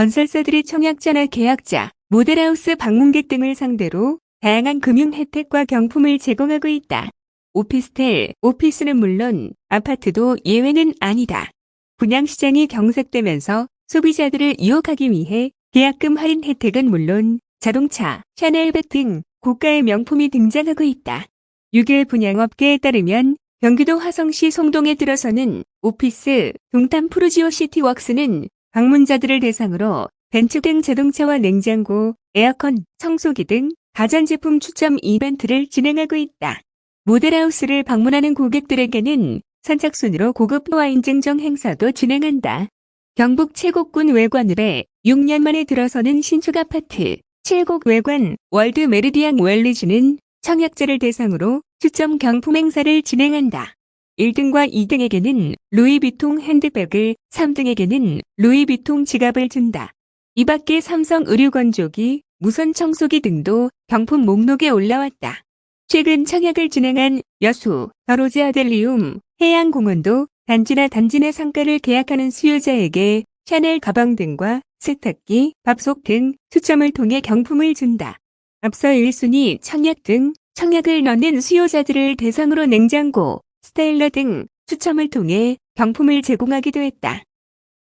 건설사들이 청약자나 계약자, 모델하우스 방문객 등을 상대로 다양한 금융 혜택과 경품을 제공하고 있다. 오피스텔, 오피스는 물론 아파트도 예외는 아니다. 분양시장이 경색되면서 소비자들을 유혹하기 위해 계약금 할인 혜택은 물론 자동차, 샤넬백 등 고가의 명품이 등장하고 있다. 6일 분양업계에 따르면 경기도 화성시 송동에 들어서는 오피스 동탄 푸르지오 시티웍스는 방문자들을 대상으로 벤츠 등 자동차와 냉장고, 에어컨, 청소기 등 가전제품 추첨 이벤트를 진행하고 있다. 모델하우스를 방문하는 고객들에게는 선착순으로 고급 와인 증정 행사도 진행한다. 경북 칠곡군 왜관읍에 6년 만에 들어서는 신축 아파트 칠곡 왜관 월드 메르디앙 웰리지는 청약자를 대상으로 추첨 경품 행사를 진행한다. 1등과 2등에게는 루이비통 핸드백을, 3등에게는 루이비통 지갑을 준다. 이 밖에 삼성 의류건조기, 무선 청소기 등도 경품 목록에 올라왔다. 최근 청약을 진행한 여수, 더로즈 아델리움, 해양공원도 단지나 단지 내 상가를 계약하는 수요자에게 샤넬 가방 등과 세탁기, 밥솥 등 추첨을 통해 경품을 준다. 앞서 1순위 청약 등 청약을 넣는 수요자들을 대상으로 냉장고, 스타일러 등 추첨을 통해 경품을 제공하기도 했다.